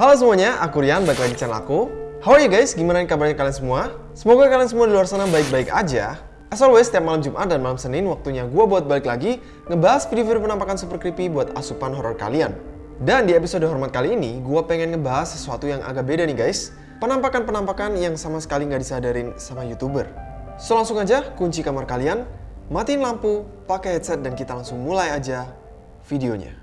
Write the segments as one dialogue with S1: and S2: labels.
S1: Halo semuanya, aku Rian, balik lagi di channel aku. How are you guys? Gimana kabarnya kalian semua? Semoga kalian semua di luar sana baik-baik aja. As always, setiap malam Jumat dan malam Senin waktunya gue buat balik lagi ngebahas video-video penampakan super creepy buat asupan horror kalian. Dan di episode hormat kali ini, gue pengen ngebahas sesuatu yang agak beda nih guys. Penampakan-penampakan yang sama sekali nggak disadarin sama YouTuber. So langsung aja kunci kamar kalian, matiin lampu, pakai headset dan kita langsung mulai aja videonya.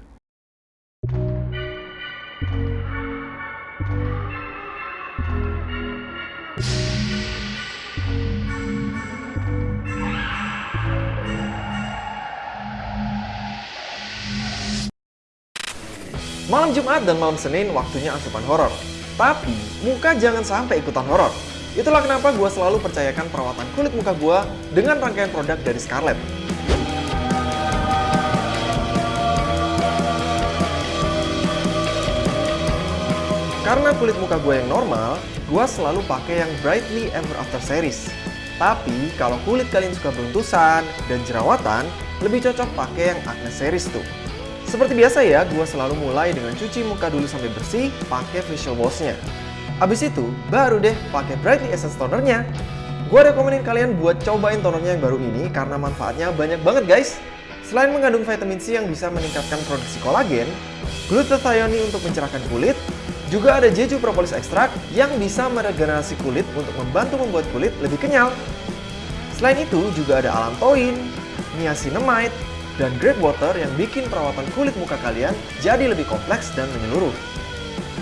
S1: Malam Jumat dan malam Senin waktunya asupan horor. Tapi, muka jangan sampai ikutan horor. Itulah kenapa gue selalu percayakan perawatan kulit muka gue dengan rangkaian produk dari Scarlett. Karena kulit muka gue yang normal, gue selalu pakai yang Brightly Ever After series. Tapi, kalau kulit kalian suka beruntusan dan jerawatan, lebih cocok pakai yang Acne series tuh. Seperti biasa ya, gue selalu mulai dengan cuci muka dulu sampai bersih pakai facial wash-nya. Abis itu, baru deh pakai Brightly Essence Toner-nya. Gue rekomenin kalian buat cobain tonernya yang baru ini karena manfaatnya banyak banget guys. Selain mengandung vitamin C yang bisa meningkatkan produksi kolagen, glutathione untuk mencerahkan kulit, juga ada Jeju Propolis Extract yang bisa meregenerasi kulit untuk membantu membuat kulit lebih kenyal. Selain itu, juga ada allantoin, niacinamide, dan grape water yang bikin perawatan kulit muka kalian jadi lebih kompleks dan menyeluruh.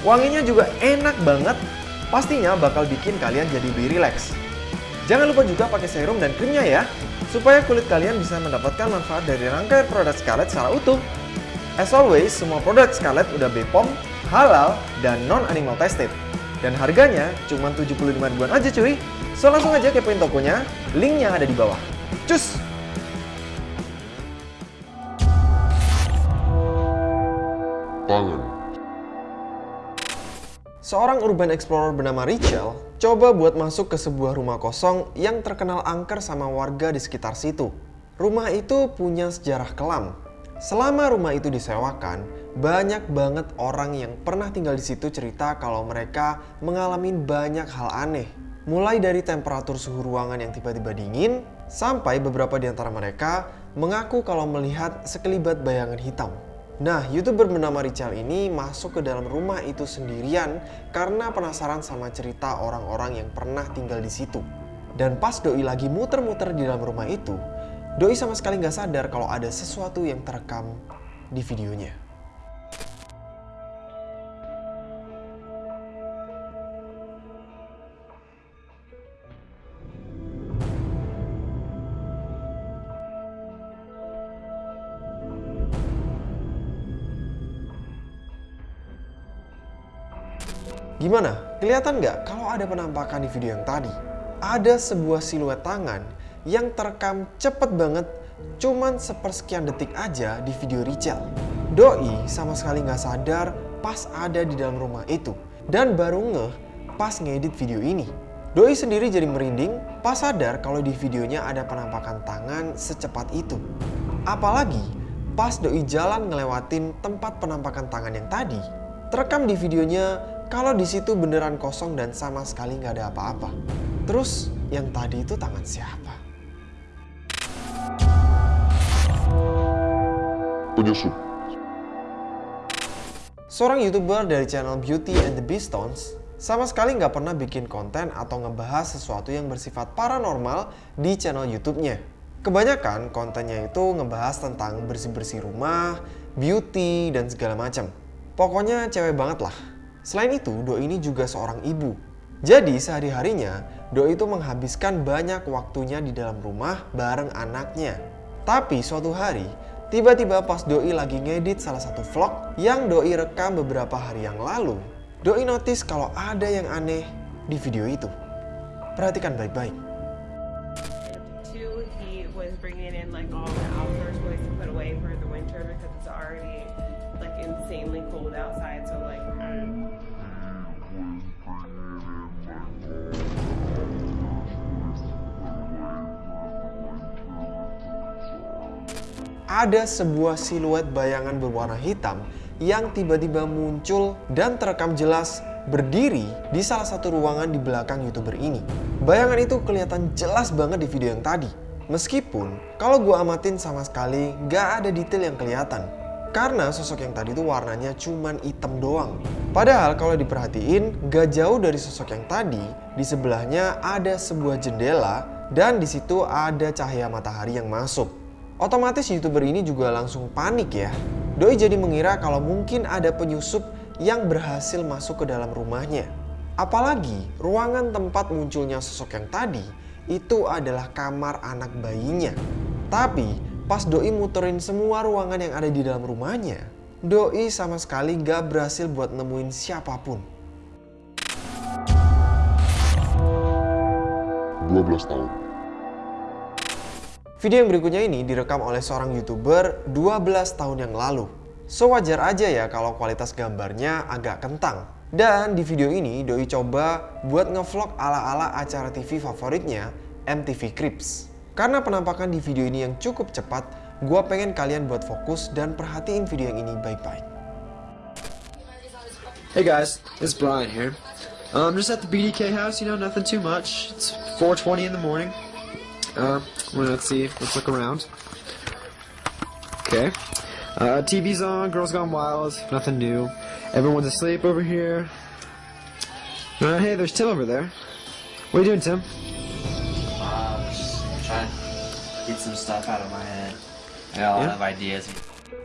S1: Wanginya juga enak banget, pastinya bakal bikin kalian jadi lebih rileks. Jangan lupa juga pakai serum dan krimnya ya, supaya kulit kalian bisa mendapatkan manfaat dari rangkaian produk Scarlett secara utuh. As always, semua produk Scarlett udah BPOM, halal, dan non-animal tested. Dan harganya cuma 75 ribuan aja cuy. So langsung aja kepoin tokonya, linknya ada di bawah. Cus!
S2: Tangan.
S1: Seorang urban explorer bernama Rachel coba buat masuk ke sebuah rumah kosong yang terkenal angker sama warga di sekitar situ. Rumah itu punya sejarah kelam. Selama rumah itu disewakan, banyak banget orang yang pernah tinggal di situ cerita kalau mereka mengalami banyak hal aneh. Mulai dari temperatur suhu ruangan yang tiba-tiba dingin, sampai beberapa di antara mereka mengaku kalau melihat sekelibat bayangan hitam. Nah, youtuber bernama Richard ini masuk ke dalam rumah itu sendirian karena penasaran sama cerita orang-orang yang pernah tinggal di situ. Dan pas Doi lagi muter-muter di dalam rumah itu, Doi sama sekali nggak sadar kalau ada sesuatu yang terekam di videonya. Gimana? Kelihatan nggak kalau ada penampakan di video yang tadi? Ada sebuah siluet tangan yang terekam cepet banget cuman sepersekian detik aja di video Richel. Doi sama sekali nggak sadar pas ada di dalam rumah itu dan baru ngeh pas ngedit video ini. Doi sendiri jadi merinding pas sadar kalau di videonya ada penampakan tangan secepat itu. Apalagi pas Doi jalan ngelewatin tempat penampakan tangan yang tadi, terekam di videonya kalau di situ beneran kosong dan sama sekali nggak ada apa-apa. Terus yang tadi itu tangan siapa?
S2: Penyusup.
S1: Seorang youtuber dari channel Beauty and the Beastones sama sekali nggak pernah bikin konten atau ngebahas sesuatu yang bersifat paranormal di channel YouTube-nya. Kebanyakan kontennya itu ngebahas tentang bersih-bersih rumah, beauty, dan segala macam. Pokoknya cewek banget lah. Selain itu, Doi ini juga seorang ibu. Jadi sehari-harinya, Doi itu menghabiskan banyak waktunya di dalam rumah bareng anaknya. Tapi suatu hari, tiba-tiba pas Doi lagi ngedit salah satu vlog yang Doi rekam beberapa hari yang lalu, Doi notice kalau ada yang aneh di video itu. Perhatikan baik-baik. Ada sebuah siluet bayangan berwarna hitam yang tiba-tiba muncul dan terekam jelas berdiri di salah satu ruangan di belakang youtuber ini. Bayangan itu kelihatan jelas banget di video yang tadi. Meskipun kalau gue amatin sama sekali gak ada detail yang kelihatan. Karena sosok yang tadi itu warnanya cuman hitam doang. Padahal kalau diperhatiin gak jauh dari sosok yang tadi, di sebelahnya ada sebuah jendela dan di situ ada cahaya matahari yang masuk. Otomatis youtuber ini juga langsung panik ya. Doi jadi mengira kalau mungkin ada penyusup yang berhasil masuk ke dalam rumahnya. Apalagi ruangan tempat munculnya sosok yang tadi itu adalah kamar anak bayinya. Tapi Pas Doi muterin semua ruangan yang ada di dalam rumahnya, Doi sama sekali gak berhasil buat nemuin siapa pun.
S2: 12 tahun.
S1: Video yang berikutnya ini direkam oleh seorang YouTuber 12 tahun yang lalu. So wajar aja ya kalau kualitas gambarnya agak kentang. Dan di video ini Doi coba buat ngevlog ala-ala acara TV favoritnya MTV Cribs. Karena penampakan di video ini yang cukup cepat, gue pengen kalian buat fokus dan perhatiin video yang ini baik-baik.
S3: Hey guys, it's Brian here. Um, just at the BDK house, you know, nothing too much. It's 4:20 in the morning. Um, well, let's see, let's look around. Okay, uh, TV's on, Girls Gone Wild, nothing new. Everyone's asleep over here. Uh, hey, there's Tim over there. What are you doing, Tim?
S4: trying to get some stuff out of my head. I got a lot of ideas.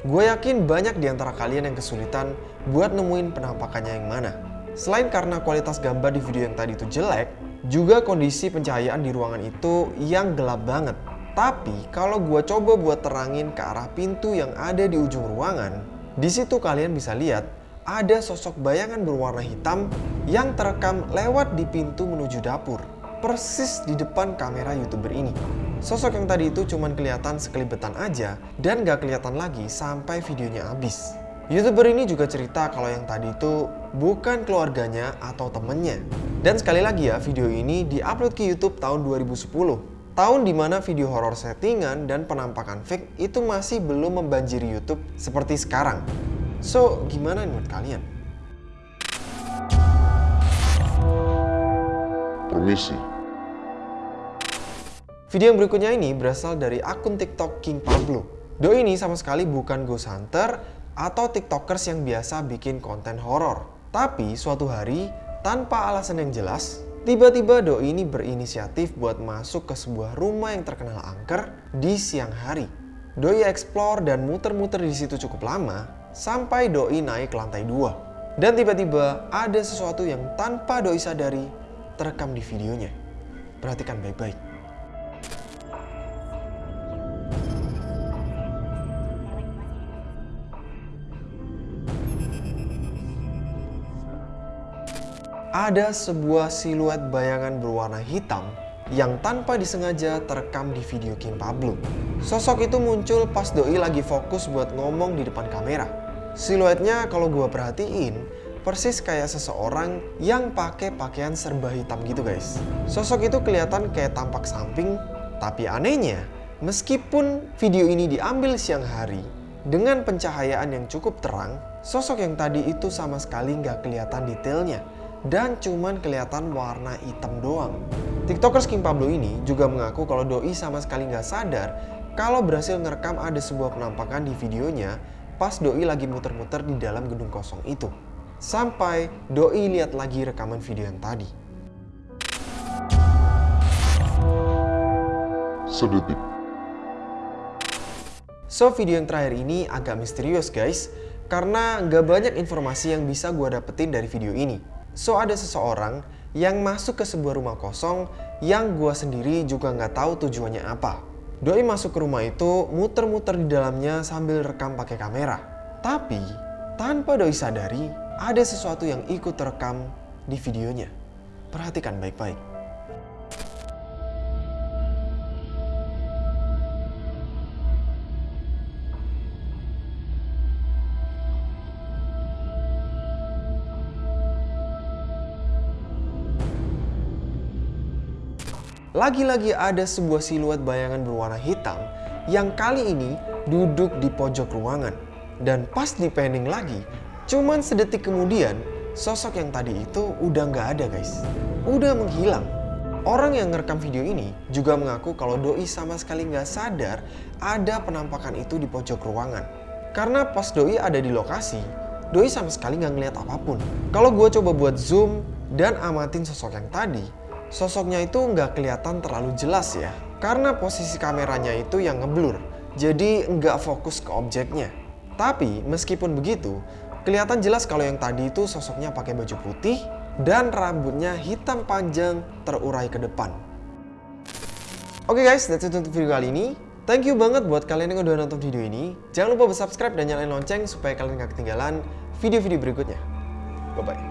S1: Gue yakin banyak di antara kalian yang kesulitan buat nemuin penampakannya yang mana. Selain karena kualitas gambar di video yang tadi itu jelek, juga kondisi pencahayaan di ruangan itu yang gelap banget. Tapi kalau gue coba buat terangin ke arah pintu yang ada di ujung ruangan, di situ kalian bisa lihat ada sosok bayangan berwarna hitam yang terekam lewat di pintu menuju dapur persis di depan kamera youtuber ini. Sosok yang tadi itu cuman kelihatan sekelibetan aja dan gak kelihatan lagi sampai videonya habis. Youtuber ini juga cerita kalau yang tadi itu bukan keluarganya atau temennya. Dan sekali lagi ya, video ini diupload ke YouTube tahun 2010. Tahun di mana video horor settingan dan penampakan fake itu masih belum membanjiri YouTube seperti sekarang. So, gimana menurut kalian?
S2: Permisi.
S1: Video yang berikutnya ini berasal dari akun TikTok King Pablo. Doi ini sama sekali bukan ghost hunter atau tiktokers yang biasa bikin konten horor. Tapi suatu hari, tanpa alasan yang jelas, tiba-tiba Doi ini berinisiatif buat masuk ke sebuah rumah yang terkenal angker di siang hari. Doi explore dan muter-muter di situ cukup lama, sampai Doi naik ke lantai 2. Dan tiba-tiba ada sesuatu yang tanpa Doi sadari terekam di videonya. Perhatikan baik-baik. Ada sebuah siluet bayangan berwarna hitam yang tanpa disengaja terekam di video King Pablo. Sosok itu muncul pas Doi lagi fokus buat ngomong di depan kamera. Siluetnya kalau gua perhatiin, persis kayak seseorang yang pakai pakaian serba hitam gitu guys. Sosok itu kelihatan kayak tampak samping, tapi anehnya, meskipun video ini diambil siang hari, dengan pencahayaan yang cukup terang, sosok yang tadi itu sama sekali nggak kelihatan detailnya dan cuman kelihatan warna hitam doang. Tiktokers King Pablo ini juga mengaku kalau Doi sama sekali nggak sadar kalau berhasil ngerekam ada sebuah penampakan di videonya pas Doi lagi muter-muter di dalam gedung kosong itu. Sampai Doi lihat lagi rekaman video yang tadi.
S2: Sedetik.
S1: So video yang terakhir ini agak misterius guys Karena nggak banyak informasi yang bisa gue dapetin dari video ini So ada seseorang yang masuk ke sebuah rumah kosong yang gue sendiri juga nggak tahu tujuannya apa. Doi masuk ke rumah itu muter-muter di dalamnya sambil rekam pakai kamera. Tapi tanpa Doi sadari ada sesuatu yang ikut terekam di videonya. Perhatikan baik-baik Lagi-lagi ada sebuah siluet bayangan berwarna hitam yang kali ini duduk di pojok ruangan. Dan pas di panning lagi, cuman sedetik kemudian sosok yang tadi itu udah nggak ada guys. Udah menghilang. Orang yang ngerekam video ini juga mengaku kalau Doi sama sekali nggak sadar ada penampakan itu di pojok ruangan. Karena pas Doi ada di lokasi, Doi sama sekali nggak ngeliat apa pun. Kalau gue coba buat zoom dan amatin sosok yang tadi, sosoknya itu nggak kelihatan terlalu jelas ya. Karena posisi kameranya itu yang ngeblur, jadi nggak fokus ke objeknya. Tapi meskipun begitu, kelihatan jelas kalau yang tadi itu sosoknya pakai baju putih dan rambutnya hitam panjang terurai ke depan. Oke guys, that's it untuk video kali ini. Thank you banget buat kalian yang udah nonton video ini. Jangan lupa subscribe dan nyalain lonceng supaya kalian gak ketinggalan video-video berikutnya. Bye-bye.